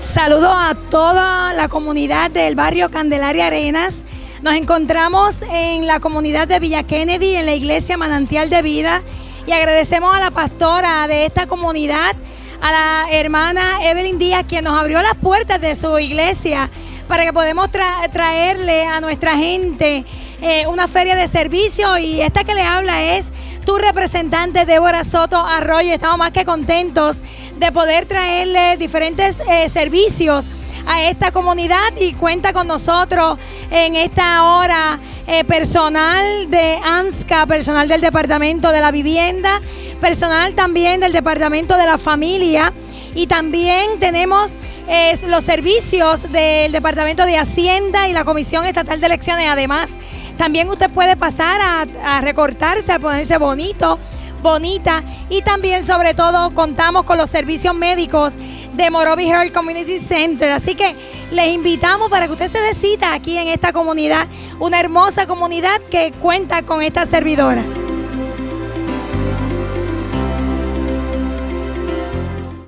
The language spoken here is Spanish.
Saludo a toda la comunidad del barrio Candelaria Arenas. Nos encontramos en la comunidad de Villa Kennedy, en la iglesia Manantial de Vida, y agradecemos a la pastora de esta comunidad, a la hermana Evelyn Díaz, quien nos abrió las puertas de su iglesia para que podamos traerle a nuestra gente eh, una feria de servicio y esta que le habla es tu representante Débora Soto Arroyo. Estamos más que contentos de poder traerle diferentes eh, servicios a esta comunidad y cuenta con nosotros en esta hora eh, personal de ANSCA, personal del Departamento de la Vivienda, personal también del Departamento de la Familia y también tenemos los servicios del Departamento de Hacienda y la Comisión Estatal de Elecciones. Además, también usted puede pasar a, recortarse, a ponerse bonito bonita y también sobre todo contamos con los servicios médicos de Morovi Health Community Center. Así que les invitamos para que usted se decita aquí en esta comunidad, una hermosa comunidad que cuenta con esta servidora.